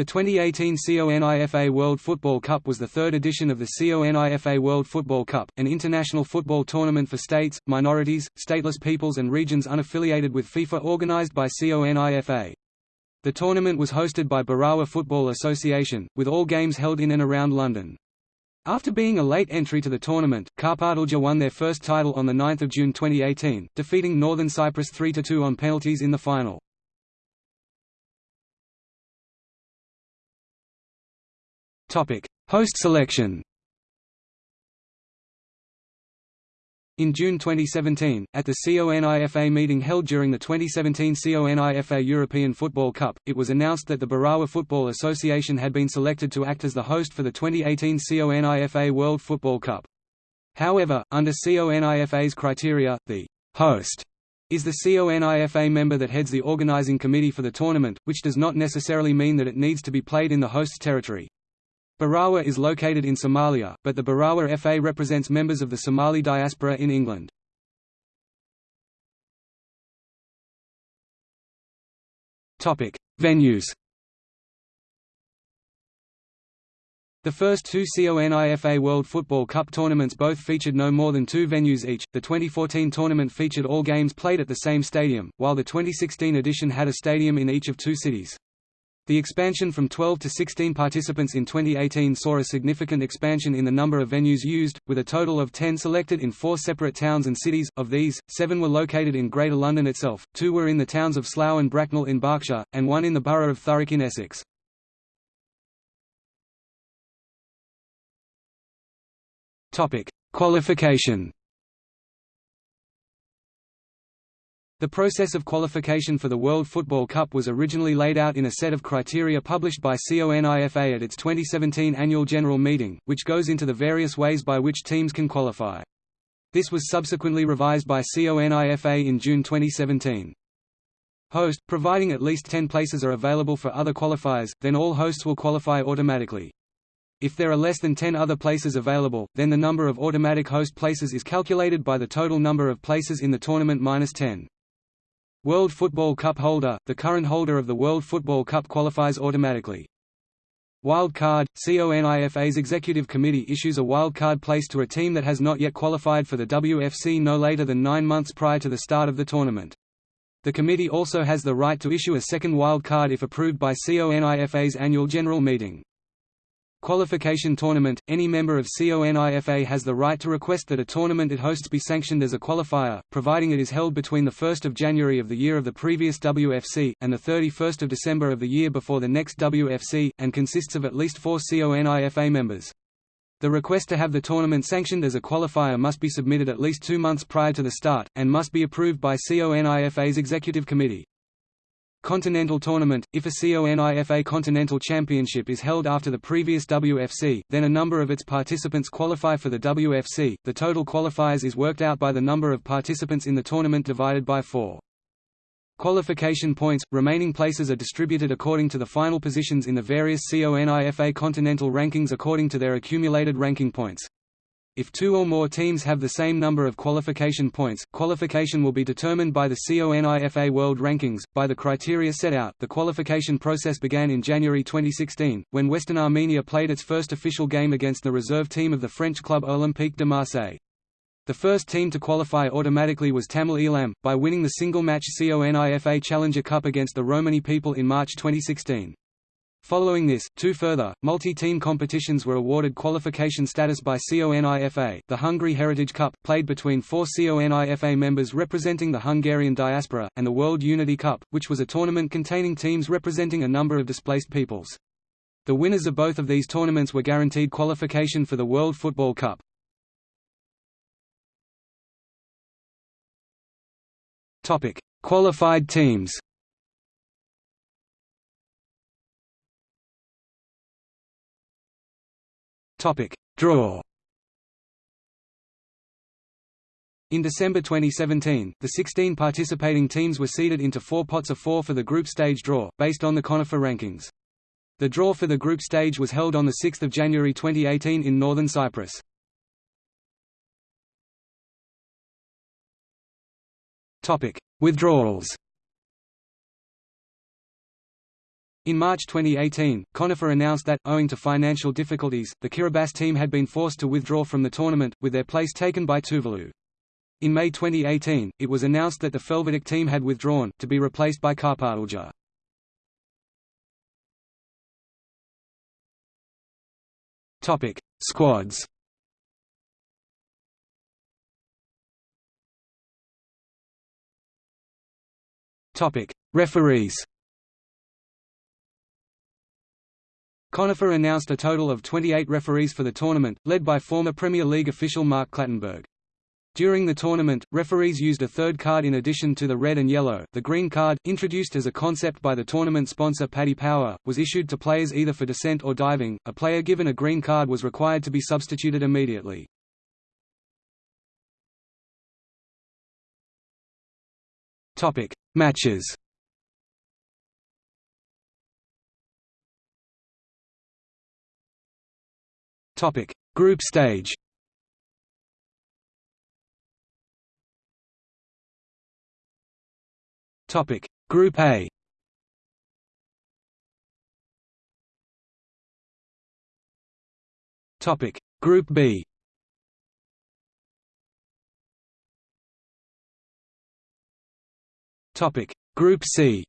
The 2018 CONIFA World Football Cup was the third edition of the CONIFA World Football Cup, an international football tournament for states, minorities, stateless peoples and regions unaffiliated with FIFA organized by CONIFA. The tournament was hosted by Barawa Football Association, with all games held in and around London. After being a late entry to the tournament, Karpatalja won their first title on 9 June 2018, defeating Northern Cyprus 3–2 on penalties in the final. Topic: Host selection. In June 2017, at the CONIFA meeting held during the 2017 CONIFA European Football Cup, it was announced that the Barawa Football Association had been selected to act as the host for the 2018 CONIFA World Football Cup. However, under CONIFA's criteria, the host is the CONIFA member that heads the organizing committee for the tournament, which does not necessarily mean that it needs to be played in the host's territory. Barawa is located in Somalia, but the Barawa FA represents members of the Somali diaspora in England. Topic: Venues The first two CONIFA World Football Cup tournaments both featured no more than two venues each. The 2014 tournament featured all games played at the same stadium, while the 2016 edition had a stadium in each of two cities. The expansion from 12 to 16 participants in 2018 saw a significant expansion in the number of venues used, with a total of 10 selected in four separate towns and cities. Of these, seven were located in Greater London itself, two were in the towns of Slough and Bracknell in Berkshire, and one in the borough of Thurrock in Essex. Qualification The process of qualification for the World Football Cup was originally laid out in a set of criteria published by CONIFA at its 2017 annual general meeting, which goes into the various ways by which teams can qualify. This was subsequently revised by CONIFA in June 2017. Host, providing at least 10 places are available for other qualifiers, then all hosts will qualify automatically. If there are less than 10 other places available, then the number of automatic host places is calculated by the total number of places in the tournament minus 10. World Football Cup holder – The current holder of the World Football Cup qualifies automatically. Wild card – CONIFA's Executive Committee issues a wild card place to a team that has not yet qualified for the WFC no later than nine months prior to the start of the tournament. The committee also has the right to issue a second wild card if approved by CONIFA's annual general meeting. Qualification Tournament – Any member of CONIFA has the right to request that a tournament it hosts be sanctioned as a qualifier, providing it is held between 1 January of the year of the previous WFC, and 31 December of the year before the next WFC, and consists of at least four CONIFA members. The request to have the tournament sanctioned as a qualifier must be submitted at least two months prior to the start, and must be approved by CONIFA's Executive Committee. Continental Tournament – If a CONIFA Continental Championship is held after the previous WFC, then a number of its participants qualify for the WFC, the total qualifiers is worked out by the number of participants in the tournament divided by 4. Qualification points – Remaining places are distributed according to the final positions in the various CONIFA Continental rankings according to their accumulated ranking points. If two or more teams have the same number of qualification points, qualification will be determined by the CONIFA World Rankings, by the criteria set out. The qualification process began in January 2016, when Western Armenia played its first official game against the reserve team of the French club Olympique de Marseille. The first team to qualify automatically was Tamil Eelam, by winning the single-match CONIFA Challenger Cup against the Romani people in March 2016. Following this, two further, multi-team competitions were awarded qualification status by CONIFA the Hungary Heritage Cup, played between four CONIFA members representing the Hungarian diaspora, and the World Unity Cup, which was a tournament containing teams representing a number of displaced peoples. The winners of both of these tournaments were guaranteed qualification for the World Football Cup. Qualified teams Topic: Draw. In December 2017, the 16 participating teams were seeded into four pots of four for the group stage draw, based on the CONIFA rankings. The draw for the group stage was held on 6 January 2018 in northern Cyprus. Withdrawals In March 2018, CONIFA announced that, owing to financial difficulties, the Kiribati team had been forced to withdraw from the tournament, with their place taken by Tuvalu. In May 2018, it was announced that the Felvidék team had withdrawn, to be replaced by Karpatalja. Topic: Squads. Topic: Referees. CONIFA announced a total of 28 referees for the tournament, led by former Premier League official Mark Clattenburg. During the tournament, referees used a third card in addition to the red and yellow. The green card, introduced as a concept by the tournament sponsor Paddy Power, was issued to players either for dissent or diving. A player given a green card was required to be substituted immediately. Topic: Matches. Topic: Group stage. Topic: Group A. Topic: Group B. Topic: Group C.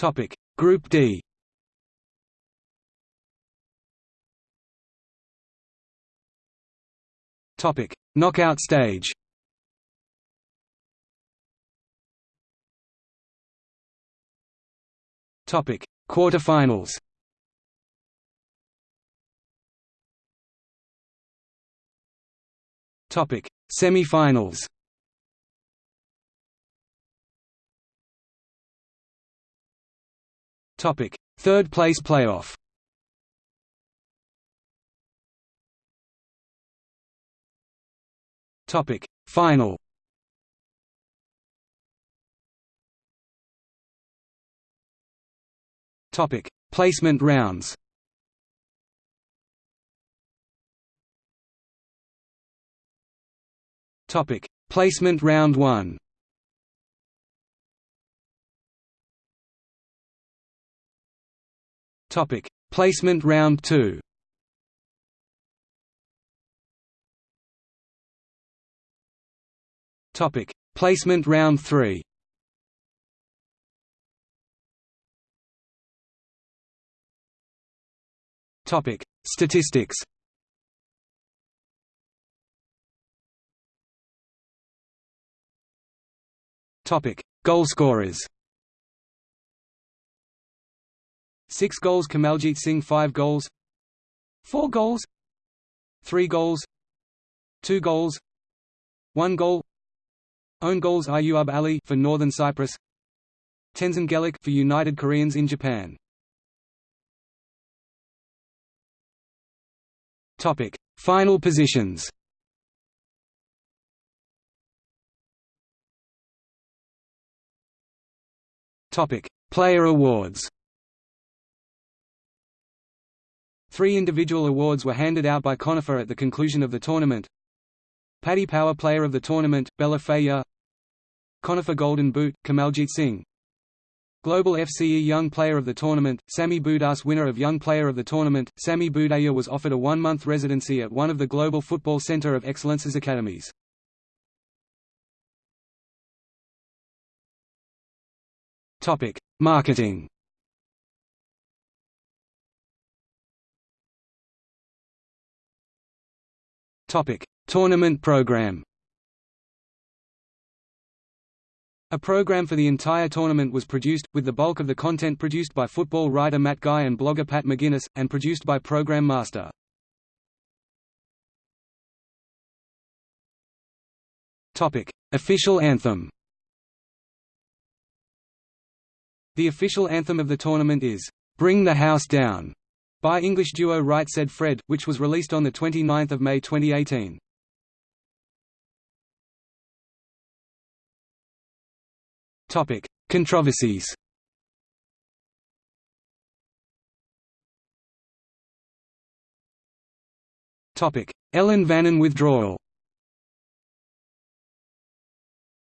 Topic: Group D. Topic: Knockout stage. Topic: Quarterfinals. Topic: Semi-finals. Topic: Third place playoff. Topic: Final. Topic: Placement rounds. Topic: Placement round 1. Topic: Placement round 2. Topic: Placement round 3. Topic: Statistics. Topic: Goalscorers. 6 goals Kamaljit Singh 5 goals. 4 goals. 3 goals. 2 goals. 1 goal. Own goals Ayub Ali for Northern Cyprus. Tenzin Gelik for United Koreans in Japan. Topic. Final positions. Topic. Player awards Three individual awards were handed out by CONIFA at the conclusion of the tournament. Paddy Power Player of the Tournament, Bella Faya CONIFA Golden Boot, Kamaljit Singh Global FCE Young Player of the Tournament, Sami Budas Winner of Young Player of the Tournament, Sami Budaya was offered a one-month residency at one of the Global Football Center of Excellence's academies. Marketing Topic: Tournament program. A program for the entire tournament was produced, with the bulk of the content produced by football writer Matt Guy and blogger Pat McGuinness, and produced by Program Master. Topic: Official anthem The official anthem of the tournament is, "'Bring the House Down' by English duo Right Said Fred, which was released on 29 May 2018. Controversies. Ellan Vannin withdrawal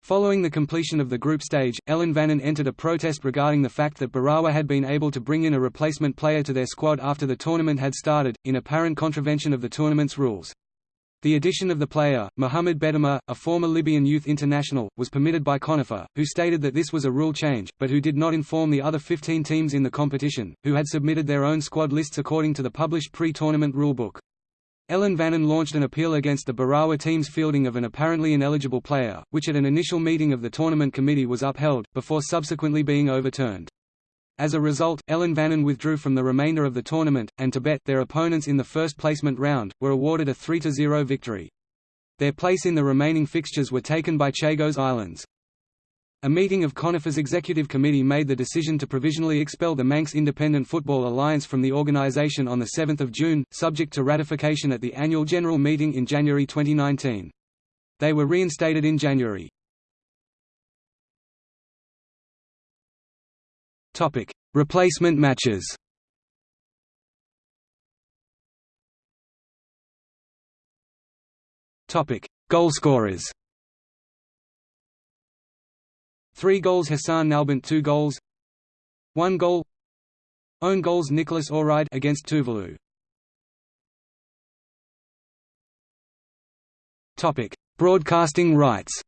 Following the completion of the group stage, Ellan Vannin entered a protest regarding the fact that Barawa had been able to bring in a replacement player to their squad after the tournament had started, in apparent contravention of the tournament's rules. The addition of the player, Mohamed Bettamer, a former Libyan youth international, was permitted by CONIFA, who stated that this was a rule change, but who did not inform the other 15 teams in the competition, who had submitted their own squad lists according to the published pre-tournament rulebook. Ellan Vannin launched an appeal against the Barawa team's fielding of an apparently ineligible player, which at an initial meeting of the tournament committee was upheld, before subsequently being overturned. As a result, Ellan Vannin withdrew from the remainder of the tournament, and Tibet their opponents in the first placement round, were awarded a 3–0 victory. Their place in the remaining fixtures were taken by Chagos Islands. A meeting of CONIFA's executive committee made the decision to provisionally expel the Manx Independent Football Alliance from the organisation on 7 June, subject to ratification at the annual general meeting in January 2019. They were reinstated in January. Replacement matches Goalscorers 3 goals Hassan Nalbant 2 goals. 1 goal. Own goals Nicholas Oride against Tuvalu. Topic. Broadcasting rights.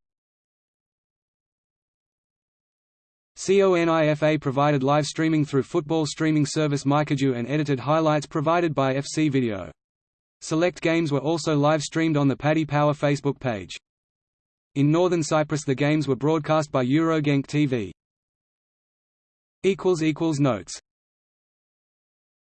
CONIFA provided live streaming through football streaming service MyCujoo and edited highlights provided by FC Video. Select games were also live streamed on the Paddy Power Facebook page. In northern Cyprus the games were broadcast by Eurogenk TV. Notes